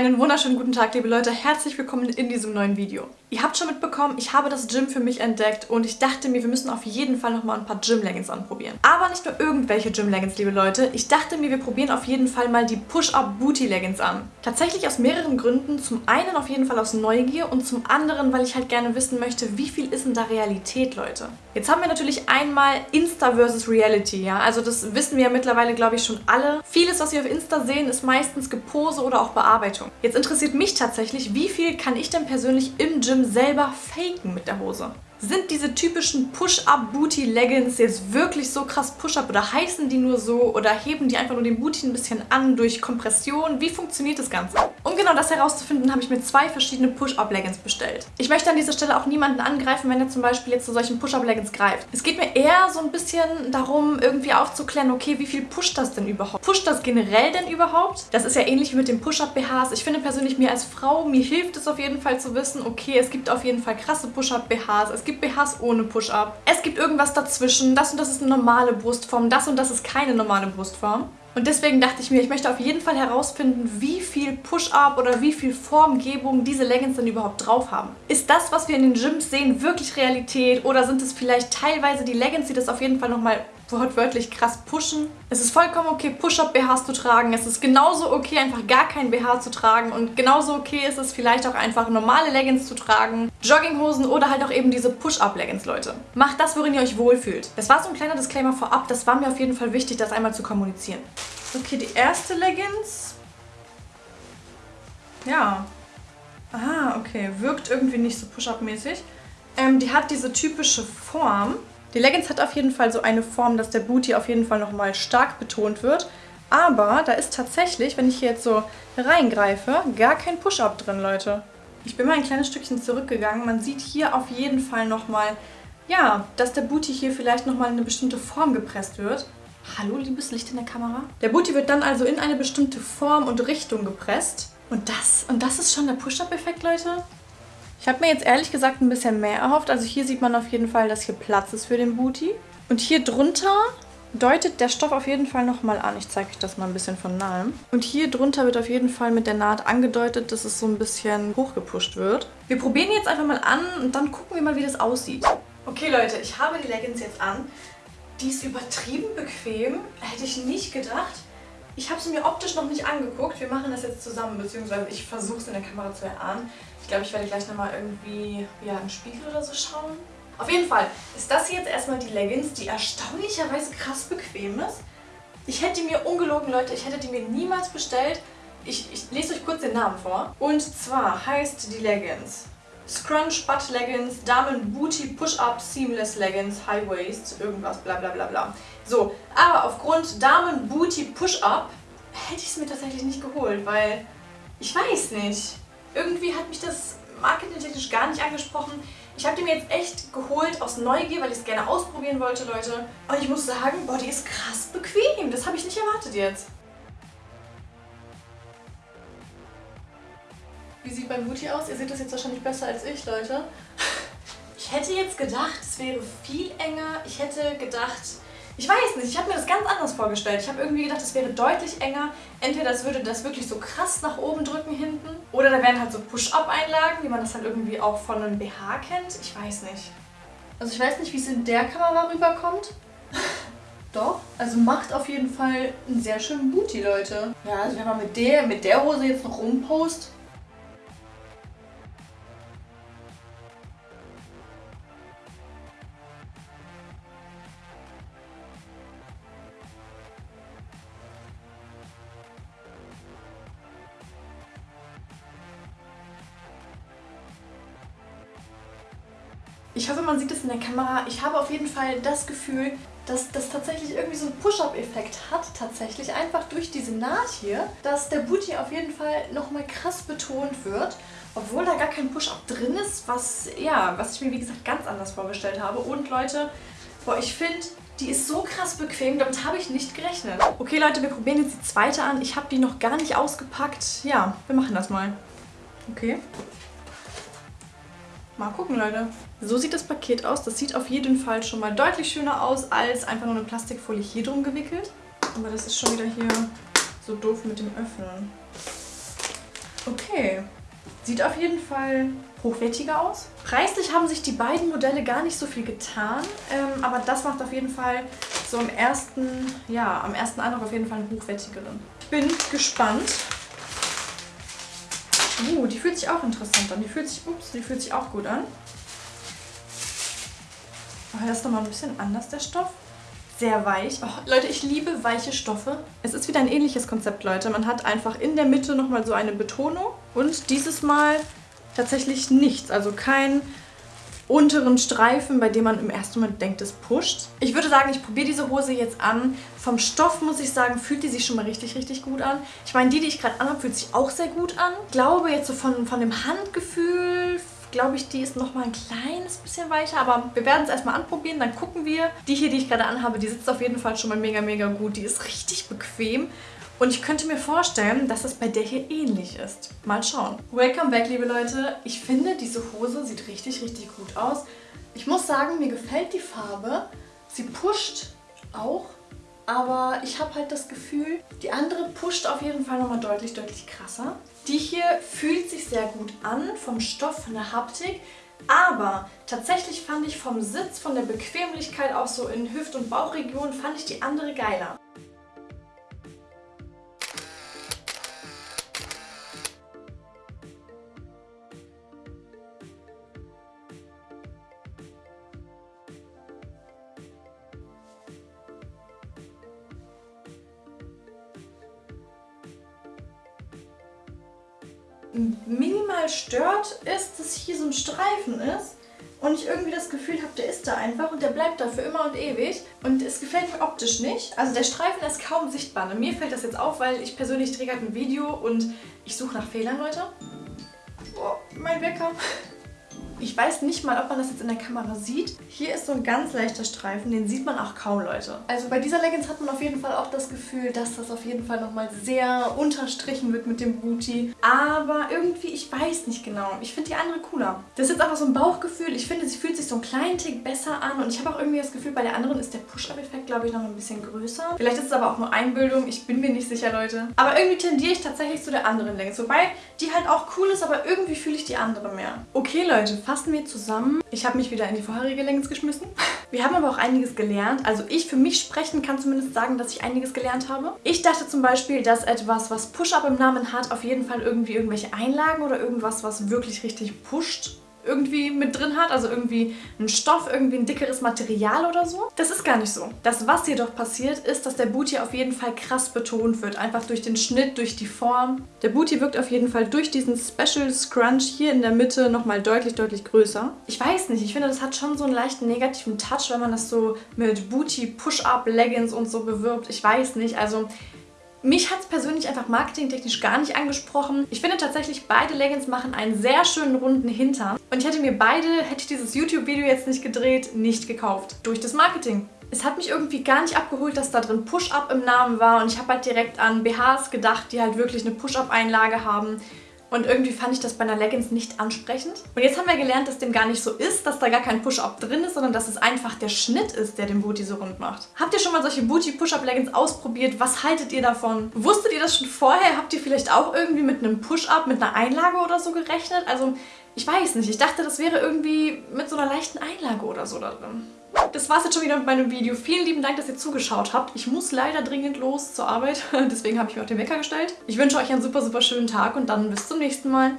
Einen wunderschönen guten Tag, liebe Leute. Herzlich willkommen in diesem neuen Video. Ihr habt schon mitbekommen, ich habe das Gym für mich entdeckt und ich dachte mir, wir müssen auf jeden Fall nochmal ein paar Gym-Leggings anprobieren. Aber nicht nur irgendwelche Gym-Leggings, liebe Leute. Ich dachte mir, wir probieren auf jeden Fall mal die Push-Up-Booty-Leggings an. Tatsächlich aus mehreren Gründen. Zum einen auf jeden Fall aus Neugier und zum anderen, weil ich halt gerne wissen möchte, wie viel ist denn da Realität, Leute. Jetzt haben wir natürlich einmal Insta versus Reality, ja. Also das wissen wir ja mittlerweile, glaube ich, schon alle. Vieles, was wir auf Insta sehen, ist meistens Gepose oder auch Bearbeitung. Jetzt interessiert mich tatsächlich, wie viel kann ich denn persönlich im Gym selber faken mit der Hose. Sind diese typischen Push-Up-Booty-Leggings jetzt wirklich so krass Push-Up oder heißen die nur so oder heben die einfach nur den Booty ein bisschen an durch Kompression? Wie funktioniert das Ganze? Um genau das herauszufinden, habe ich mir zwei verschiedene Push-Up-Leggings bestellt. Ich möchte an dieser Stelle auch niemanden angreifen, wenn er zum Beispiel jetzt zu solchen Push-Up-Leggings greift. Es geht mir eher so ein bisschen darum, irgendwie aufzuklären, okay, wie viel pusht das denn überhaupt? Pusht das generell denn überhaupt? Das ist ja ähnlich wie mit den Push-Up-BHs. Ich finde persönlich, mir als Frau, mir hilft es auf jeden Fall zu wissen, okay, es gibt auf jeden Fall krasse Push-Up-BHs, es gibt gibt BHs ohne Push-Up. Es gibt irgendwas dazwischen. Das und das ist eine normale Brustform. Das und das ist keine normale Brustform. Und deswegen dachte ich mir, ich möchte auf jeden Fall herausfinden, wie viel Push-Up oder wie viel Formgebung diese Leggings denn überhaupt drauf haben. Ist das, was wir in den Gyms sehen, wirklich Realität oder sind es vielleicht teilweise die Leggings, die das auf jeden Fall nochmal wortwörtlich krass pushen. Es ist vollkommen okay, Push-Up-BHs zu tragen. Es ist genauso okay, einfach gar kein BH zu tragen. Und genauso okay ist es vielleicht auch einfach normale Leggings zu tragen, Jogginghosen oder halt auch eben diese Push-Up-Leggings, Leute. Macht das, worin ihr euch wohlfühlt. Das war so ein kleiner Disclaimer vorab. Das war mir auf jeden Fall wichtig, das einmal zu kommunizieren. Okay, die erste Leggings. Ja. Aha, okay. Wirkt irgendwie nicht so Push-Up-mäßig. Ähm, die hat diese typische Form. Die Leggings hat auf jeden Fall so eine Form, dass der Booty auf jeden Fall nochmal stark betont wird. Aber da ist tatsächlich, wenn ich hier jetzt so reingreife, gar kein Push-Up drin, Leute. Ich bin mal ein kleines Stückchen zurückgegangen. Man sieht hier auf jeden Fall nochmal, ja, dass der Booty hier vielleicht nochmal in eine bestimmte Form gepresst wird. Hallo, liebes Licht in der Kamera. Der Booty wird dann also in eine bestimmte Form und Richtung gepresst. Und das, und das ist schon der Push-Up-Effekt, Leute? Ich habe mir jetzt ehrlich gesagt ein bisschen mehr erhofft. Also hier sieht man auf jeden Fall, dass hier Platz ist für den Booty. Und hier drunter deutet der Stoff auf jeden Fall nochmal an. Ich zeige euch das mal ein bisschen von nahem. Und hier drunter wird auf jeden Fall mit der Naht angedeutet, dass es so ein bisschen hochgepusht wird. Wir probieren jetzt einfach mal an und dann gucken wir mal, wie das aussieht. Okay Leute, ich habe die Leggings jetzt an. Die ist übertrieben bequem. Hätte ich nicht gedacht. Ich habe sie mir optisch noch nicht angeguckt. Wir machen das jetzt zusammen, beziehungsweise ich versuche es in der Kamera zu erahnen. Ich glaube, ich werde gleich nochmal irgendwie ja, einen Spiegel oder so schauen. Auf jeden Fall ist das hier jetzt erstmal die Leggings, die erstaunlicherweise krass bequem ist. Ich hätte die mir, ungelogen Leute, ich hätte die mir niemals bestellt. Ich, ich lese euch kurz den Namen vor. Und zwar heißt die Leggings Scrunch Butt Leggings, Damen Booty Push-Up Seamless Leggings, High Waist, irgendwas, bla bla bla bla. So, aber aufgrund Damen Booty Push-Up hätte ich es mir tatsächlich nicht geholt, weil ich weiß nicht. Irgendwie hat mich das marketingtechnisch gar nicht angesprochen. Ich habe die mir jetzt echt geholt aus Neugier, weil ich es gerne ausprobieren wollte, Leute. Und ich muss sagen, die ist krass bequem. Das habe ich nicht erwartet jetzt. Wie sieht mein Booty aus? Ihr seht das jetzt wahrscheinlich besser als ich, Leute. Ich hätte jetzt gedacht, es wäre viel enger. Ich hätte gedacht, ich weiß nicht, ich habe mir das ganz anders vorgestellt. Ich habe irgendwie gedacht, es wäre deutlich enger. Entweder das würde das wirklich so krass nach oben drücken hinten oder da wären halt so Push-Up-Einlagen, wie man das halt irgendwie auch von einem BH kennt. Ich weiß nicht. Also ich weiß nicht, wie es in der Kamera rüberkommt. Doch, also macht auf jeden Fall einen sehr schönen Booty, Leute. Ja, also wenn man mit der, mit der Hose jetzt noch rumpost, Ich hoffe, man sieht es in der Kamera. Ich habe auf jeden Fall das Gefühl, dass das tatsächlich irgendwie so einen Push-Up-Effekt hat, tatsächlich einfach durch diese Naht hier, dass der Booty auf jeden Fall nochmal krass betont wird, obwohl da gar kein Push-Up drin ist, was, ja, was ich mir wie gesagt ganz anders vorgestellt habe. Und Leute, boah, ich finde, die ist so krass bequem, damit habe ich nicht gerechnet. Okay Leute, wir probieren jetzt die zweite an. Ich habe die noch gar nicht ausgepackt. Ja, wir machen das mal. Okay. Mal gucken, Leute. So sieht das Paket aus. Das sieht auf jeden Fall schon mal deutlich schöner aus als einfach nur eine Plastikfolie hier drum gewickelt. Aber das ist schon wieder hier so doof mit dem Öffnen. Okay. Sieht auf jeden Fall hochwertiger aus. Preislich haben sich die beiden Modelle gar nicht so viel getan, ähm, aber das macht auf jeden Fall so am ersten, ja, am ersten Eindruck auf jeden Fall einen hochwertigeren. Bin gespannt. Uh, die fühlt sich auch interessant an. Die fühlt sich, ups, die fühlt sich auch gut an. Oh, das ist nochmal ein bisschen anders, der Stoff. Sehr weich. Oh, Leute, ich liebe weiche Stoffe. Es ist wieder ein ähnliches Konzept, Leute. Man hat einfach in der Mitte nochmal so eine Betonung. Und dieses Mal tatsächlich nichts. Also kein unteren Streifen, bei dem man im ersten Moment denkt, es pusht. Ich würde sagen, ich probiere diese Hose jetzt an. Vom Stoff muss ich sagen, fühlt die sich schon mal richtig, richtig gut an. Ich meine, die, die ich gerade anhabe, fühlt sich auch sehr gut an. Ich glaube jetzt so von, von dem Handgefühl, glaube ich, die ist nochmal ein kleines bisschen weicher, aber wir werden es erstmal anprobieren, dann gucken wir. Die hier, die ich gerade anhabe, die sitzt auf jeden Fall schon mal mega, mega gut. Die ist richtig bequem. Und ich könnte mir vorstellen, dass es bei der hier ähnlich ist. Mal schauen. Welcome back, liebe Leute. Ich finde, diese Hose sieht richtig, richtig gut aus. Ich muss sagen, mir gefällt die Farbe. Sie pusht auch, aber ich habe halt das Gefühl, die andere pusht auf jeden Fall nochmal deutlich, deutlich krasser. Die hier fühlt sich sehr gut an, vom Stoff, von der Haptik. Aber tatsächlich fand ich vom Sitz, von der Bequemlichkeit auch so in Hüft- und Bauchregion, fand ich die andere geiler. Minimal stört, ist, dass hier so ein Streifen ist und ich irgendwie das Gefühl habe, der ist da einfach und der bleibt da für immer und ewig. Und es gefällt mir optisch nicht. Also der Streifen ist kaum sichtbar. Und mir fällt das jetzt auf, weil ich persönlich drehe gerade ein Video und ich suche nach Fehlern, Leute. Oh, mein Wecker. Ich weiß nicht mal, ob man das jetzt in der Kamera sieht. Hier ist so ein ganz leichter Streifen, den sieht man auch kaum, Leute. Also bei dieser Leggings hat man auf jeden Fall auch das Gefühl, dass das auf jeden Fall nochmal sehr unterstrichen wird mit dem Booty. Aber irgendwie, ich weiß nicht genau. Ich finde die andere cooler. Das ist jetzt einfach so ein Bauchgefühl. Ich finde, sie fühlt sich so einen kleinen Tick besser an. Und ich habe auch irgendwie das Gefühl, bei der anderen ist der Push-Up-Effekt, glaube ich, noch ein bisschen größer. Vielleicht ist es aber auch nur Einbildung. Ich bin mir nicht sicher, Leute. Aber irgendwie tendiere ich tatsächlich zu der anderen Leggings. Wobei die halt auch cool ist, aber irgendwie fühle ich die andere mehr. Okay, Leute, fassen wir zusammen. Ich habe mich wieder in die vorherige Leggings geschmissen. Wir haben aber auch einiges gelernt. Also ich für mich sprechen kann zumindest sagen, dass ich einiges gelernt habe. Ich dachte zum Beispiel, dass etwas, was Push-Up im Namen hat, auf jeden Fall irgendwie irgendwelche Einlagen oder irgendwas, was wirklich richtig pusht, irgendwie mit drin hat, also irgendwie ein Stoff, irgendwie ein dickeres Material oder so. Das ist gar nicht so. Das, was jedoch passiert, ist, dass der Booty auf jeden Fall krass betont wird. Einfach durch den Schnitt, durch die Form. Der Booty wirkt auf jeden Fall durch diesen Special Scrunch hier in der Mitte nochmal deutlich, deutlich größer. Ich weiß nicht, ich finde, das hat schon so einen leichten negativen Touch, wenn man das so mit Booty, Push-Up, Leggings und so bewirbt. Ich weiß nicht, also mich hat es persönlich einfach marketingtechnisch gar nicht angesprochen. Ich finde tatsächlich, beide Leggings machen einen sehr schönen runden Hintern. Und ich hätte mir beide, hätte ich dieses YouTube-Video jetzt nicht gedreht, nicht gekauft. Durch das Marketing. Es hat mich irgendwie gar nicht abgeholt, dass da drin Push-Up im Namen war und ich habe halt direkt an BHs gedacht, die halt wirklich eine Push-Up-Einlage haben. Und irgendwie fand ich das bei einer Leggings nicht ansprechend. Und jetzt haben wir gelernt, dass dem gar nicht so ist, dass da gar kein Push-Up drin ist, sondern dass es einfach der Schnitt ist, der den Booty so rund macht. Habt ihr schon mal solche Booty-Push-Up-Leggings ausprobiert? Was haltet ihr davon? Wusstet ihr das schon vorher? Habt ihr vielleicht auch irgendwie mit einem Push-Up, mit einer Einlage oder so gerechnet? Also, ich weiß nicht. Ich dachte, das wäre irgendwie mit so einer leichten Einlage oder so da drin. Das war's jetzt schon wieder mit meinem Video. Vielen lieben Dank, dass ihr zugeschaut habt. Ich muss leider dringend los zur Arbeit, deswegen habe ich mir auch den Wecker gestellt. Ich wünsche euch einen super, super schönen Tag und dann bis zum nächsten Mal.